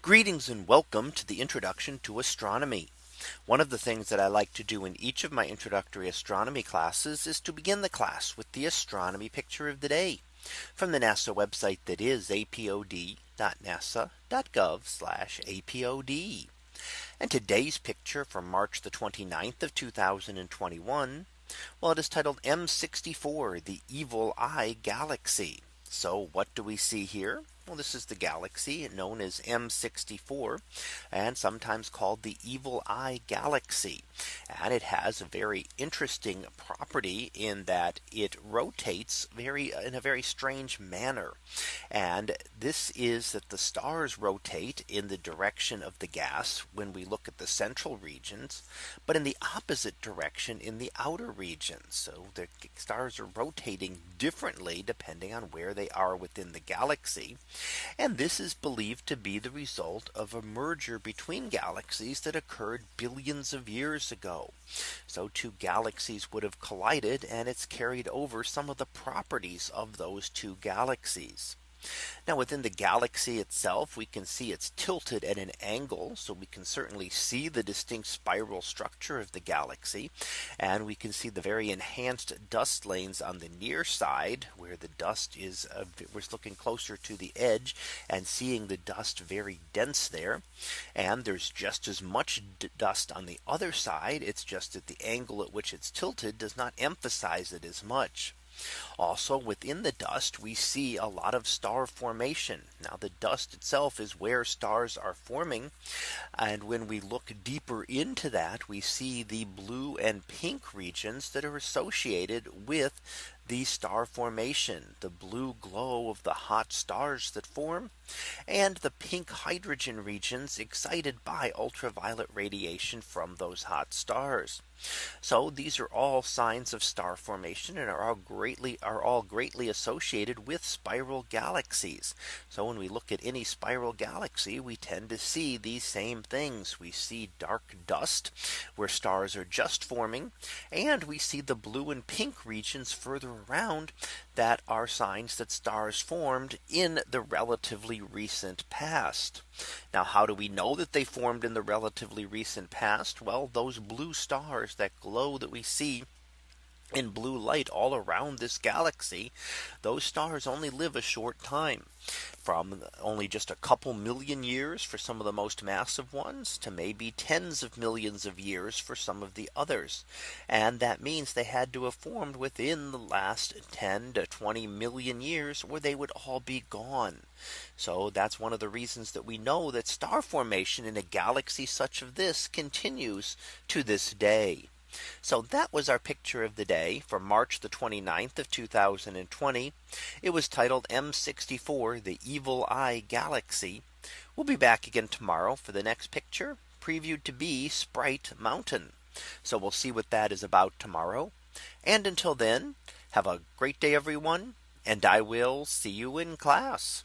Greetings and welcome to the introduction to astronomy. One of the things that I like to do in each of my introductory astronomy classes is to begin the class with the astronomy picture of the day from the NASA website that is apod.nasa.gov apod. And today's picture from March the 29th of 2021. Well, it is titled M64 the evil eye galaxy. So what do we see here? Well, this is the galaxy known as M64 and sometimes called the evil eye galaxy. And it has a very interesting property in that it rotates very in a very strange manner. And this is that the stars rotate in the direction of the gas when we look at the central regions, but in the opposite direction in the outer regions. So the stars are rotating differently depending on where they are within the galaxy. And this is believed to be the result of a merger between galaxies that occurred billions of years ago. So two galaxies would have collided and it's carried over some of the properties of those two galaxies. Now within the galaxy itself, we can see it's tilted at an angle. So we can certainly see the distinct spiral structure of the galaxy. And we can see the very enhanced dust lanes on the near side where the dust is uh, we're looking closer to the edge and seeing the dust very dense there. And there's just as much dust on the other side. It's just that the angle at which it's tilted does not emphasize it as much. Also within the dust we see a lot of star formation. Now the dust itself is where stars are forming. And when we look deeper into that we see the blue and pink regions that are associated with the star formation, the blue glow of the hot stars that form, and the pink hydrogen regions excited by ultraviolet radiation from those hot stars. So these are all signs of star formation and are all greatly are all greatly associated with spiral galaxies. So when we look at any spiral galaxy, we tend to see these same things. We see dark dust where stars are just forming and we see the blue and pink regions further around that are signs that stars formed in the relatively recent past. Now how do we know that they formed in the relatively recent past? Well, those blue stars that glow that we see in blue light all around this galaxy, those stars only live a short time from only just a couple million years for some of the most massive ones to maybe tens of millions of years for some of the others. And that means they had to have formed within the last 10 to 20 million years where they would all be gone. So that's one of the reasons that we know that star formation in a galaxy such as this continues to this day. So that was our picture of the day for March the 29th of 2020. It was titled M64 the evil eye galaxy. We'll be back again tomorrow for the next picture previewed to be Sprite Mountain. So we'll see what that is about tomorrow. And until then, have a great day, everyone. And I will see you in class.